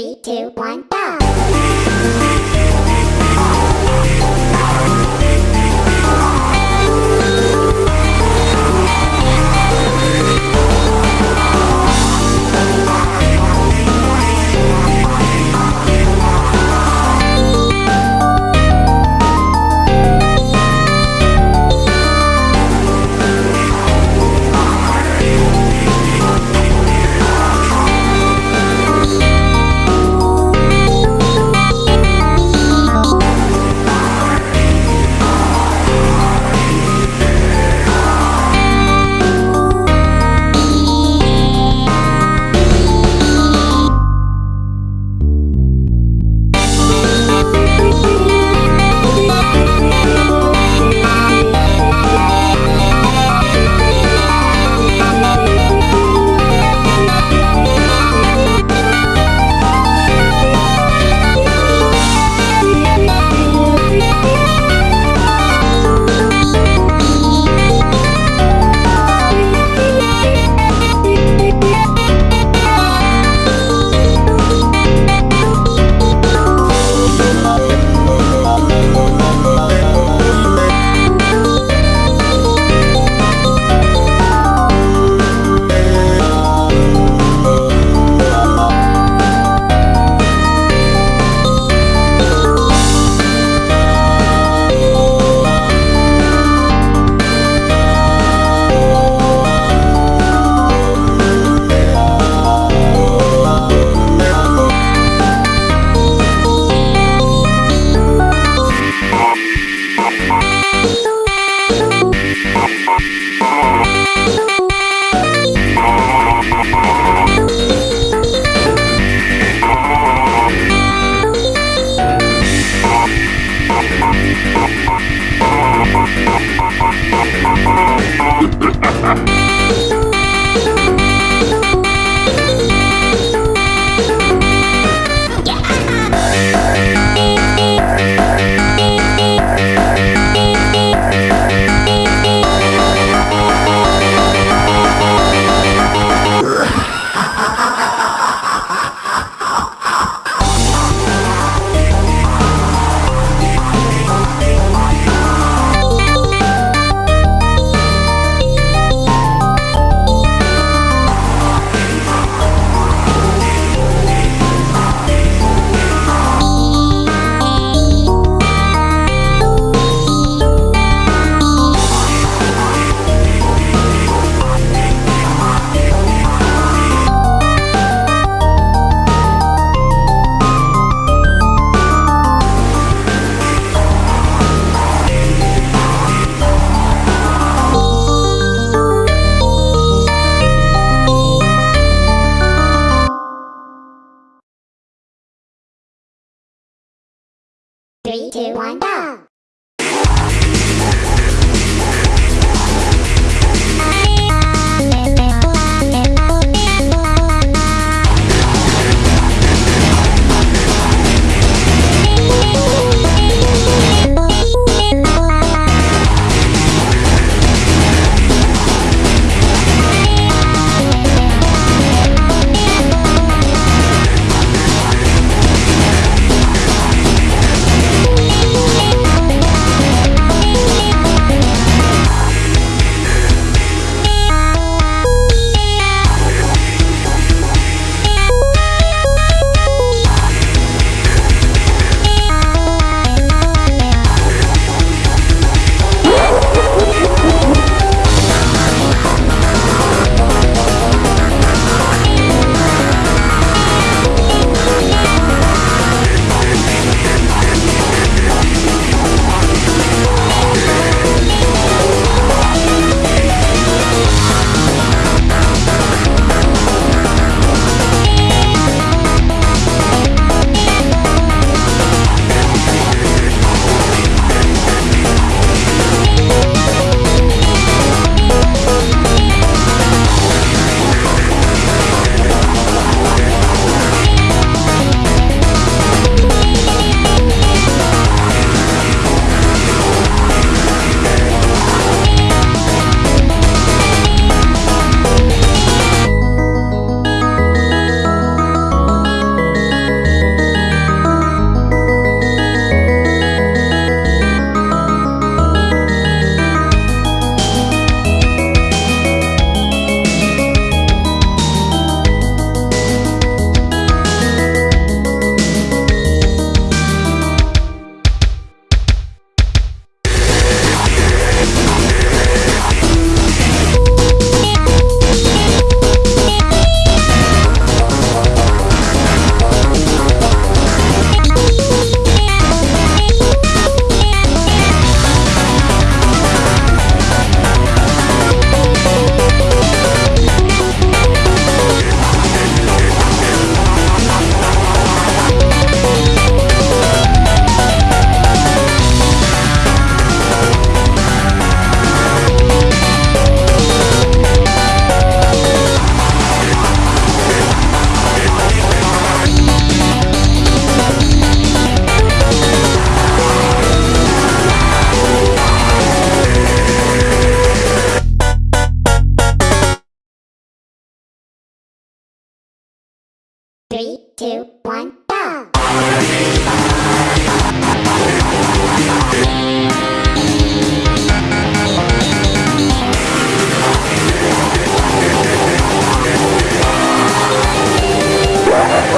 Three, two, one, go!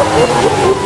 Oh, oh, oh, oh.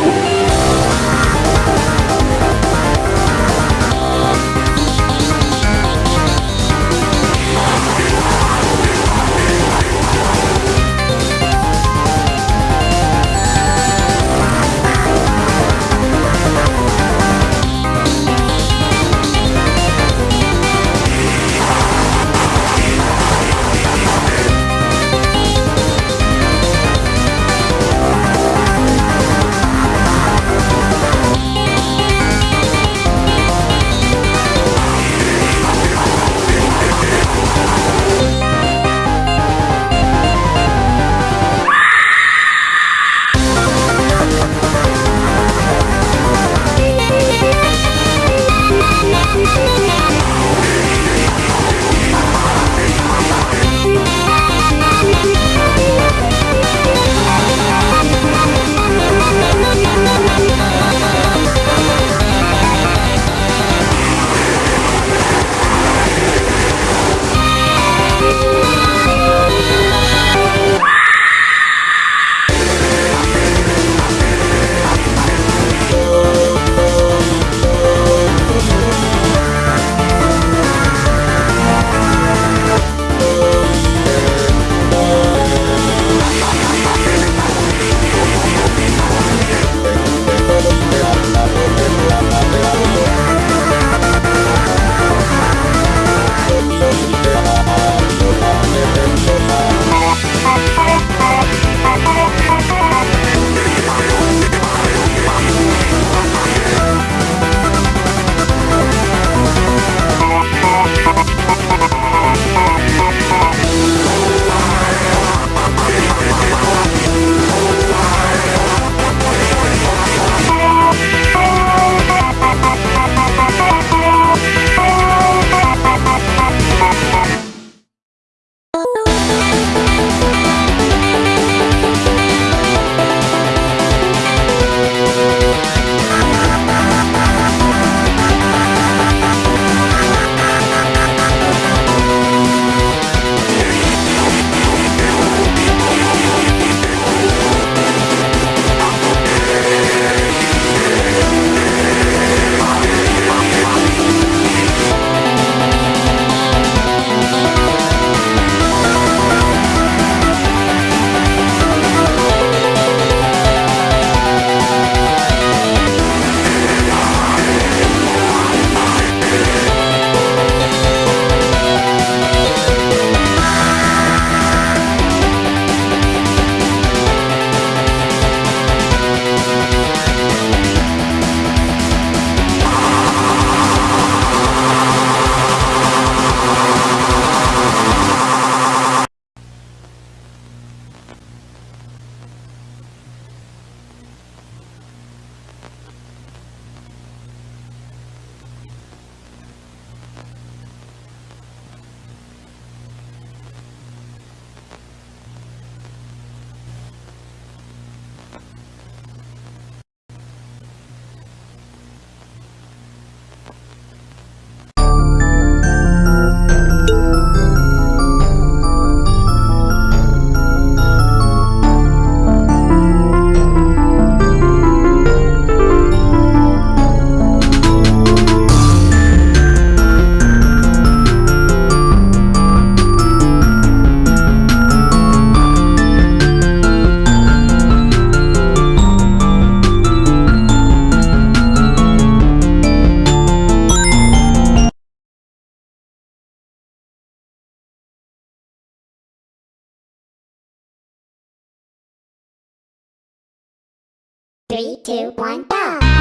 Three, two, one, go!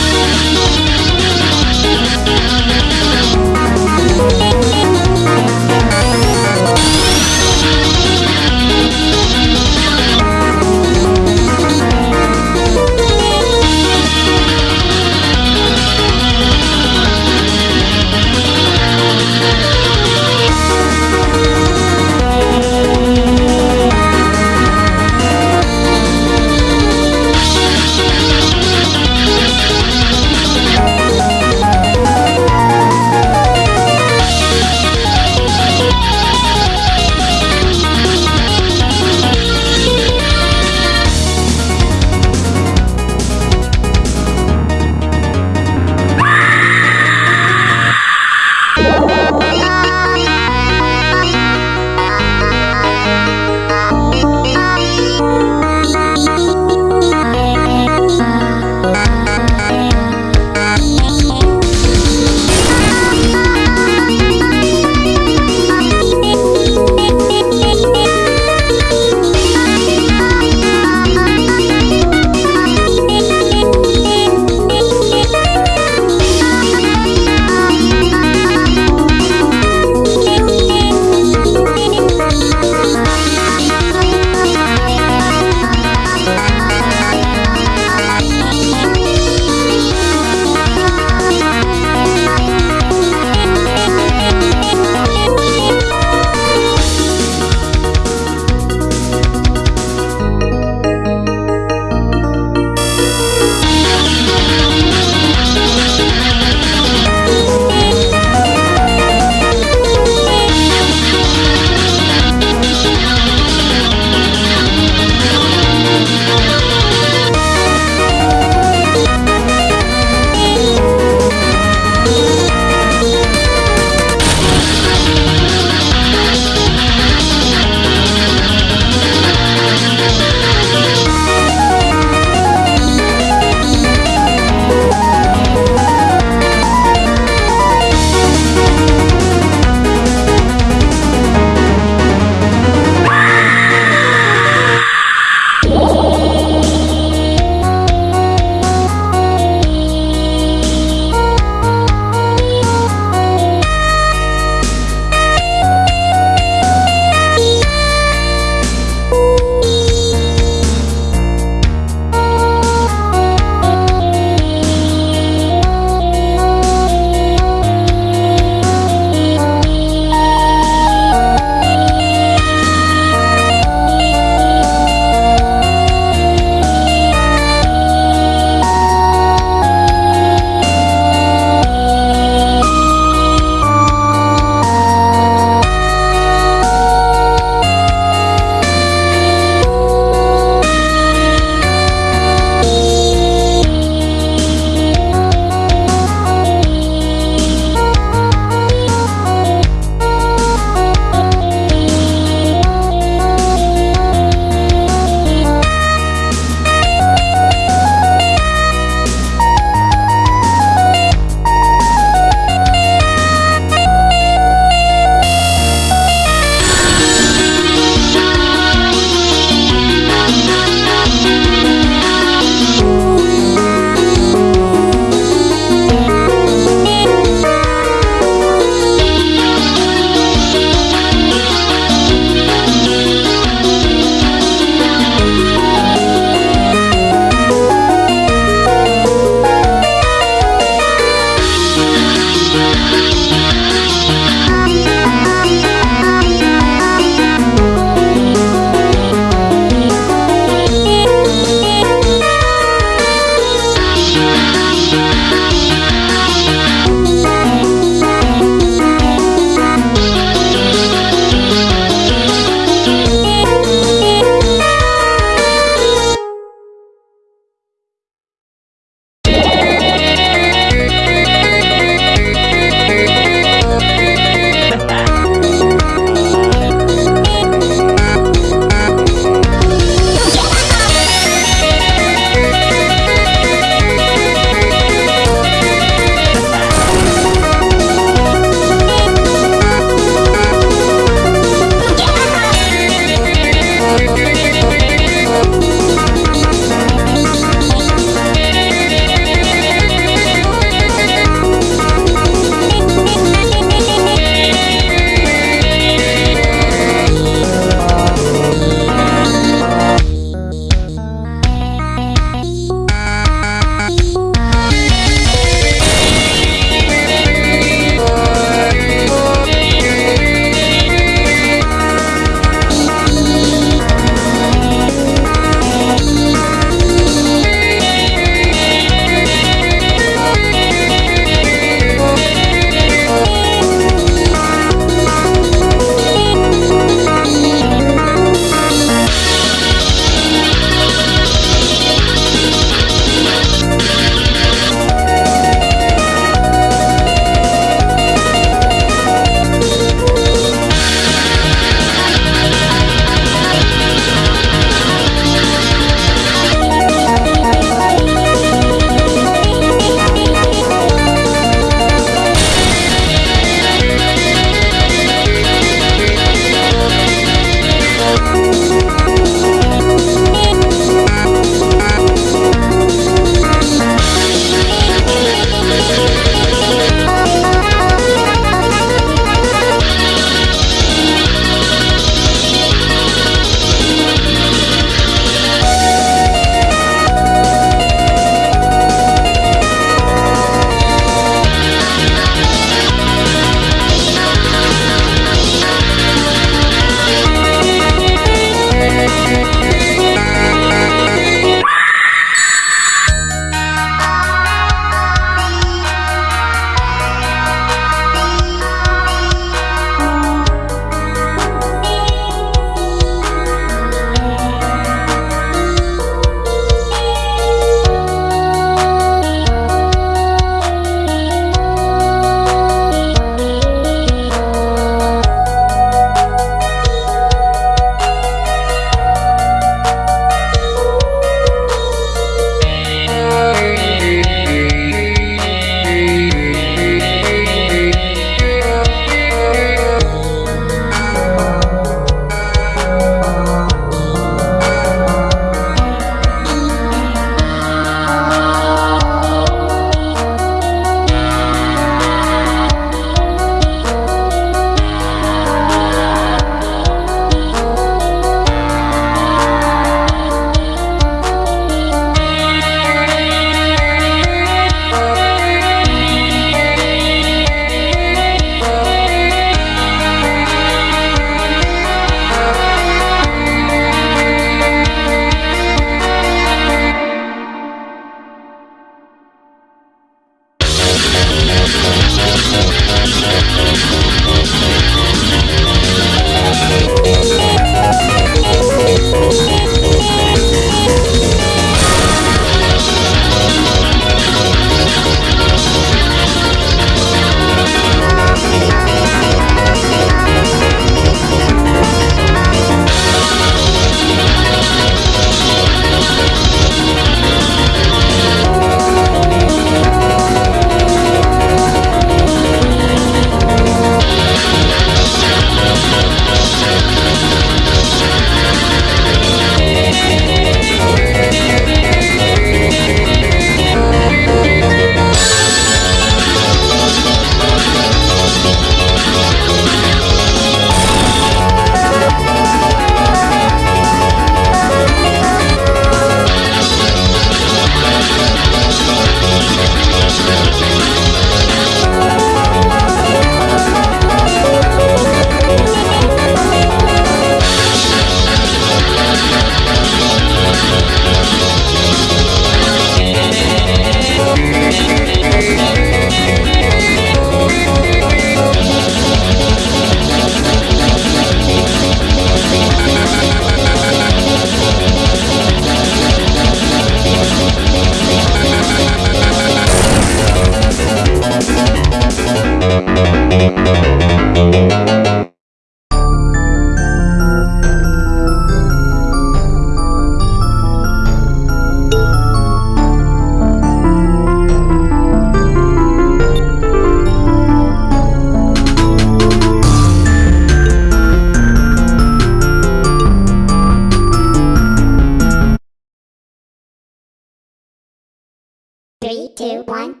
Two, one,